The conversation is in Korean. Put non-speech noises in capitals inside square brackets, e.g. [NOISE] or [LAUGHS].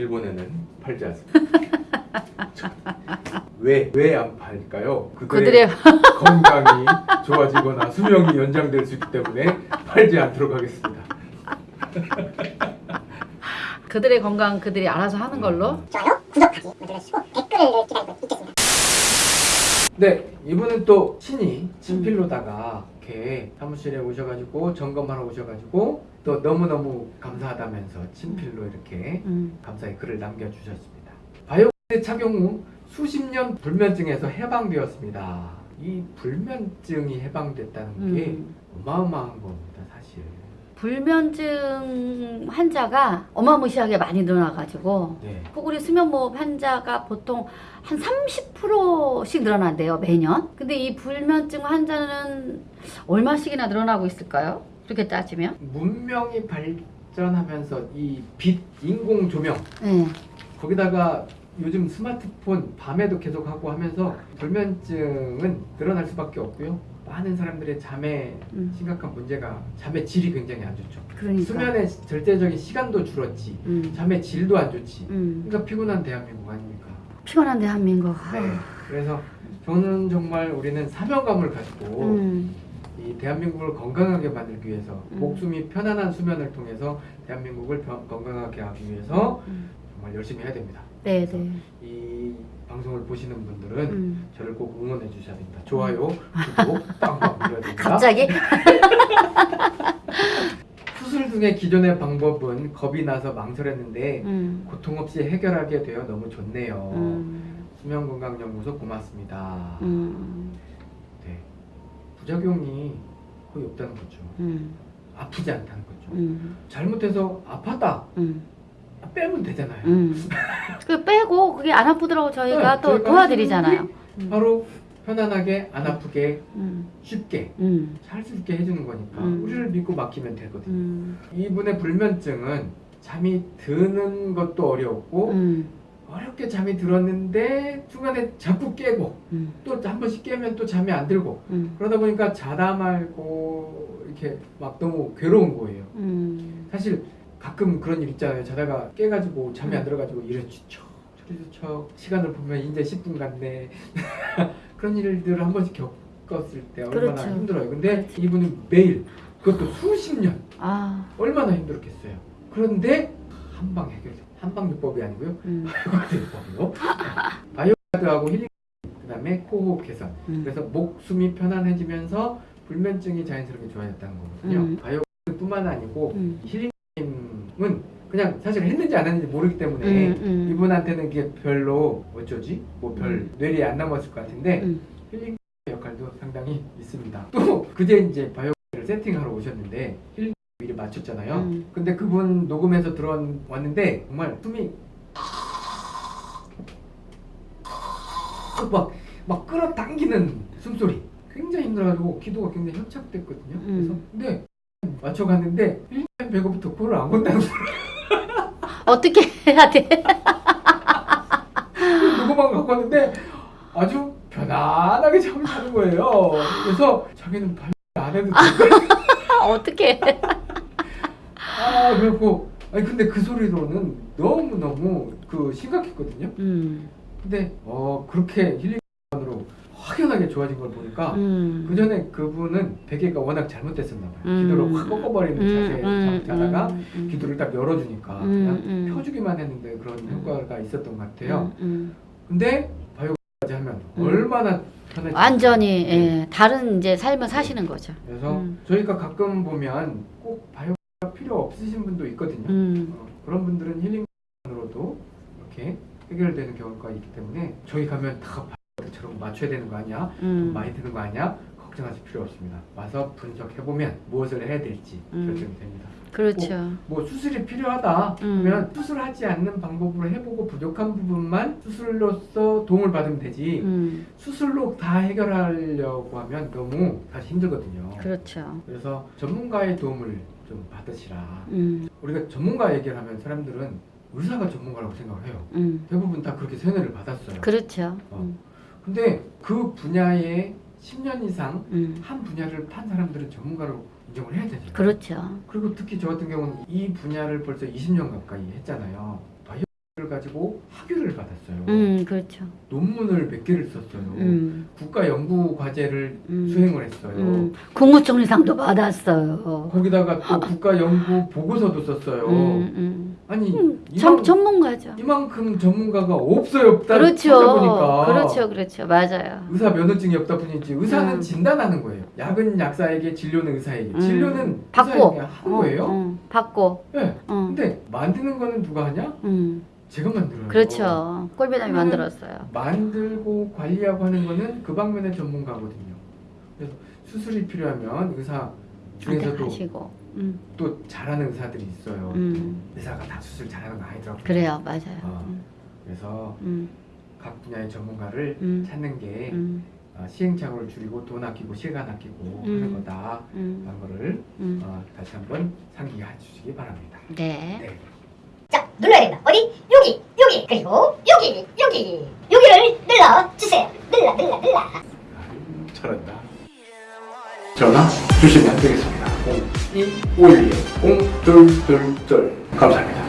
일본에는 팔지 않습니다. 왜 왜 안 팔까요? 그들의, 그들의 건강이 좋아지거나 수명이 연장될 수 있기 때문에 팔지 않도록 하겠습니다. 그들의 건강 그들이 알아서 하는 걸로. 좋아요, 구독하기 눌러주시고 댓글을 기다리고 있겠습니다. 네, 이분은 또 친히 친필로다가 이렇게 사무실에 오셔가지고 점검하러 오셔가지고 또 너무너무 감사하다면서 친필로 이렇게 음. 감사의 글을 남겨주셨습니다. 바이오스 착용 후 수십 년 불면증에서 해방되었습니다. 이 불면증이 해방됐다는 게 음. 어마어마한 겁니다, 사실. 불면증 환자가 어마무시하게 많이 늘어나가지고 네. 코골이 수면무호흡 환자가 보통 한 30%씩 늘어난대요 매년. 근데 이 불면증 환자는 얼마씩이나 늘어나고 있을까요? 그렇게 따지면? 문명이 발전하면서 이 빛, 인공 조명 네. 거기다가 요즘 스마트폰 밤에도 계속 하고 하면서 불면증은 늘어날 수밖에 없고요. 많은 사람들의 잠에 음. 심각한 문제가 잠의 질이 굉장히 안 좋죠. 그러니까. 수면의 절대적인 시간도 줄었지. 음. 잠의 질도 안 좋지. 음. 그러니까 피곤한 대한민국 아닙니까? 피곤한 대한민국. 네. 그래서 저는 정말 우리는 사명감을 가지고 음. 이 대한민국을 건강하게 만들기 위해서 음. 목숨이 편안한 수면을 통해서 대한민국을 변- 건강하게 하기 위해서 음. 정말 열심히 해야 됩니다. 네, 네. 이 방송을 보시는 분들은 음. 저를 꼭 응원해 주셔야 됩니다. 좋아요, 구독, 빵빵 눌러야 됩니다. [LAUGHS] 갑자기? [LAUGHS] 수술 등의 기존의 방법은 겁이 나서 망설였는데 음. 고통 없이 해결하게 되어 너무 좋네요. 음. 수면건강연구소 고맙습니다. 음. 네. 부작용이 거의 없다는 거죠. 음. 아프지 않다는 거죠. 음. 잘못해서 아팠다 음. 빼면 되잖아요. 음. 그 빼고 그게 안 아프더라고 저희가 네, 또 도와드리잖아요. 바로 편안하게 안 아프게 음. 쉽게 음. 살수 있게 해주는 거니까 음. 우리를 믿고 맡기면 되거든요. 음. 이분의 불면증은 잠이 드는 것도 어려웠고 음. 어렵게 잠이 들었는데 중간에 자꾸 깨고 음. 또한 번씩 깨면 또 잠이 안 들고 음. 그러다 보니까 자다 말고 이렇게 막 너무 괴로운 거예요. 음. 사실 가끔 그런 일 있잖아요. 자다가 깨가지고 잠이 안 들어가지고 이래 척 저리 척 시간을 보면 이제 10분 갔네. [LAUGHS] 그런 일들을 한 번씩 겪었을 때 얼마나 그렇죠. 힘들어요. 근데 이분은 매일 그것도 수십 년 아. 얼마나 힘들었겠어요. 그런데 한 방 해결. 한방요법이 아니고요. 음. [LAUGHS] 바이오가드요법이요. 바이오가드하고 힐링 그다음에 코호흡 개선. 음. 그래서 목숨이 편안해지면서 불면증이 자연스럽게 좋아졌다는 거거든요. 음. 바이오가드뿐만 아니고 음. 힐링 은 그냥 사실 했는지 안 했는지 모르기 때문에 음, 음. 이분한테는 그게 별로 어쩌지? 뭐별 음. 뇌리에 안 남았을 것 같은데 음. 힐링 역할도 상당히 있습니다. 또 그제 이제 바이오를 세팅하러 오셨는데 힐링 미리 맞췄잖아요. 음. 근데 그분 녹음해서 들어왔는데 정말 숨이 막, 막 끌어당기는 숨소리 굉장히 힘들어가지고 기도가 굉장히 협착됐거든요. 그래서 음. 근데 맞춰갔는데 1년 배고부터 코를 안 건다는 소리 어떻게 해야 돼? 녹음만 갖고 왔는데 아주 편안하게 잠을 자는 거예요. 그래서 자기는 발안 해도 돼. 어떻게? 아 그래갖고 아니 근데 그 소리로는 너무 너무 그 심각했거든요. 음. 근데 어 그렇게 힐링으로 확연하게 좋아진 걸 보니까 음. 그 전에 그분은 베개가 워낙 잘못됐었나 봐요. 음. 기도를 확 꺾어버리는 자세에 음, 잠 자다가 음, 음. 기도를 딱 열어주니까 음, 그냥 음. 펴주기만 했는데 그런 효과가 있었던 것 같아요. 음, 근데 바이오까지 하면 음. 얼마나 편해지 완전히 예, 다른 이제 삶을 사시는 거죠. 그래서 음. 저희가 가끔 보면 꼭 바이오가 필요 없으신 분도 있거든요. 음. 어, 그런 분들은 힐링으로도 이렇게 해결되는 경우가 있기 때문에 저희 가면 다 바이오처럼 맞춰야 되는 거 아니야? 돈 음. 많이 드는 거 아니야? 걱정하실 필요 없습니다. 와서 분석해보면 무엇을 해야 될지 음. 결정이 됩니다. 그렇죠. 뭐 수술이 필요하다 음. 그러면 수술하지 않는 방법으로 해보고 부족한 부분만 수술로서 도움을 받으면 되지 음. 수술로 다 해결하려고 하면 너무 사실 힘들거든요. 그렇죠. 그래서 전문가의 도움을 좀 받으시라. 음. 우리가 전문가 얘기를 하면 사람들은 의사가 전문가라고 생각을 해요. 음. 대부분 다 그렇게 세뇌를 받았어요. 그렇죠. 어. 음. 근데 그 분야에 10년 이상 음. 한 분야를 판 사람들은 전문가로 인정을 해야 되죠. 그렇죠. 그리고 특히 저 같은 경우는 이 분야를 벌써 20년 가까이 했잖아요. 바이오 가지고 학위를 받았어요. 음, 그렇죠. 논문을 몇 개를 썼어요. 음, 국가 연구 과제를 음. 수행을 했어요. 음, 국무총리상도 받았어요. 거기다가 또 [LAUGHS] 국가 연구 보고서도 썼어요. 음, 음. 아니 음, 이만, 전, 전문가죠. 이만큼 전문가가 없어요 없다 그렇죠. 찾아보니까 그렇죠, 그렇죠. 맞아요. 의사 면허증이 없다 뿐이지 의사는 음. 진단하는 거예요. 약은 약사에게, 진료는 의사에게. 음. 진료는 받고. 하는 어, 거예요. 어, 받고. 네. 어, 근데 만드는 거는 누가 하냐? 음, 제가 만들어요. 그렇죠. 꼴비남이 그러면 만들었어요. 만들고 관리하고 하는 거는 그 방면의 전문가거든요. 그래서 수술이 필요하면 의사 중에서도 하시고. 음, 또 잘하는 의사들이 있어요. 음, 의사가 다 수술 잘하는 거 아니더라고요. 그래요, 맞아요. 어. 음, 그래서 음, 각 분야의 전문가를 음, 찾는 게 음, 어, 시행착오를 줄이고 돈 아끼고 시간 아끼고 음. 하는 거다. 음, 라는 거를 음. 어, 다시 한번 상기해 주시기 바랍니다. 네. 네. 자, 눌러야 된다. 어디? 여기, 여기, 그리고 여기, 여기. 여기를 눌러주세요. 눌러, 눌러, 눌러. 잘한다. 전화 주시면 되겠습니다. 0251 0222 감사합니다.